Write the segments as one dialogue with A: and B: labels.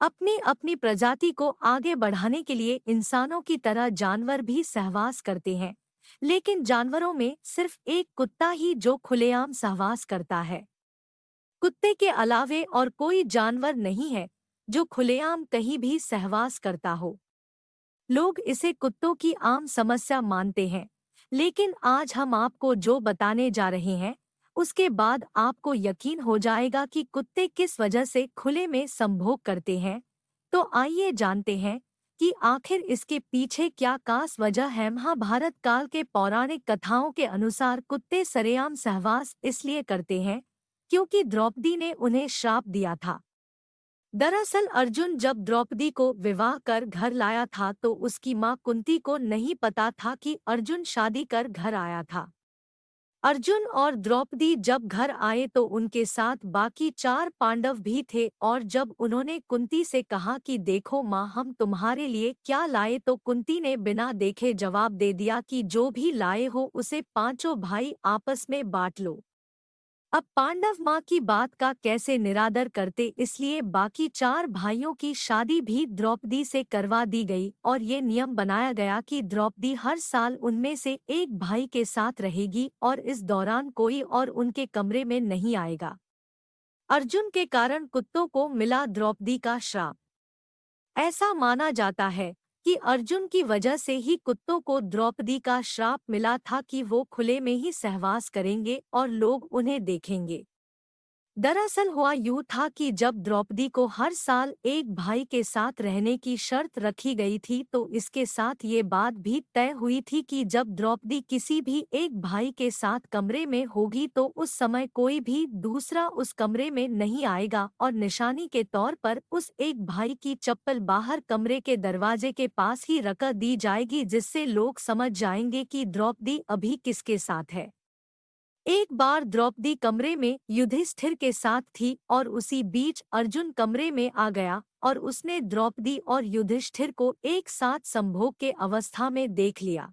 A: अपनी अपनी प्रजाति को आगे बढ़ाने के लिए इंसानों की तरह जानवर भी सहवास करते हैं। लेकिन जानवरों में सिर्फ़ एक कुत्ता ही जो खुलेआम सहवास करता है। कुत्ते के अलावे और कोई जानवर नहीं है जो खुलेआम कहीं भी सहवास करता हो। लोग इसे कुत्तों की आम समस्या मानते हैं। लेकिन आज हम आपको जो बताने जा रहे हैं उसके बाद आपको यकीन हो जाएगा कि कुत्ते किस वजह से खुले में संभोग करते हैं। तो आइए जानते हैं कि आखिर इसके पीछे क्या खास वजह है। महाभारत काल के पौराणिक कथाओं के अनुसार कुत्ते सरेआम सहवास इसलिए करते हैं क्योंकि द्रौपदी ने उन्हें श्राप दिया था। दरअसल अर्जुन जब द्रौपदी को विवाह कर घर लाया था तो उसकी माँ कुंती को नहीं पता था कि अर्जुन शादी कर घर आया था। अर्जुन और द्रौपदी जब घर आए तो उनके साथ बाकी चार पांडव भी थे और जब उन्होंने कुंती से कहा कि देखो माँ, हम तुम्हारे लिए क्या लाए तो कुंती ने बिना देखे जवाब दे दिया कि जो भी लाए हो उसे पाँचों भाई आपस में बांट लो। अब पांडव माँ की बात का कैसे निरादर करते, इसलिए बाकी चार भाइयों की शादी भी द्रौपदी से करवा दी गई और ये नियम बनाया गया कि द्रौपदी हर साल उनमें से एक भाई के साथ रहेगी और इस दौरान कोई और उनके कमरे में नहीं आएगा। अर्जुन के कारण कुत्तों को मिला द्रौपदी का श्राप। ऐसा माना जाता है कि अर्जुन की वजह से ही कुत्तों को द्रौपदी का श्राप मिला था कि वो खुले में ही सहवास करेंगे और लोग उन्हें देखेंगे। दरअसल हुआ यूँ था कि जब द्रौपदी को हर साल एक भाई के साथ रहने की शर्त रखी गई थी तो इसके साथ ये बात भी तय हुई थी कि जब द्रौपदी किसी भी एक भाई के साथ कमरे में होगी तो उस समय कोई भी दूसरा उस कमरे में नहीं आएगा और निशानी के तौर पर उस एक भाई की चप्पल बाहर कमरे के दरवाजे के पास ही रख दी जाएगी, जिससे लोग समझ जाएँगे कि द्रौपदी अभी किसके साथ है। एक बार द्रौपदी कमरे में युधिष्ठिर के साथ थी और उसी बीच अर्जुन कमरे में आ गया और उसने द्रौपदी और युधिष्ठिर को एक साथ संभोग के अवस्था में देख लिया।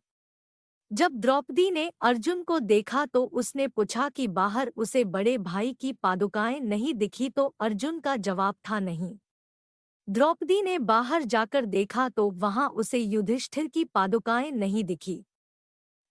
A: जब द्रौपदी ने अर्जुन को देखा तो उसने पूछा कि बाहर उसे बड़े भाई की पादुकाएँ नहीं दिखी तो अर्जुन का जवाब था नहीं। द्रौपदी ने बाहर जाकर देखा तो वहाँ उसे युधिष्ठिर की पादुकाएँ नहीं दिखी।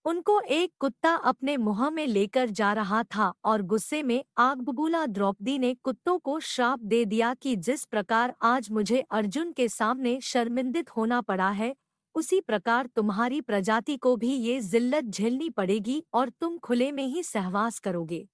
A: उनको एक कुत्ता अपने मुँह में लेकर जा रहा था और गुस्से में आग बबूला द्रौपदी ने कुत्तों को श्राप दे दिया कि जिस प्रकार आज मुझे अर्जुन के सामने शर्मिंदित होना पड़ा है, उसी प्रकार तुम्हारी प्रजाति को भी ये जिल्लत झेलनी पड़ेगी और तुम खुले में ही सहवास करोगे।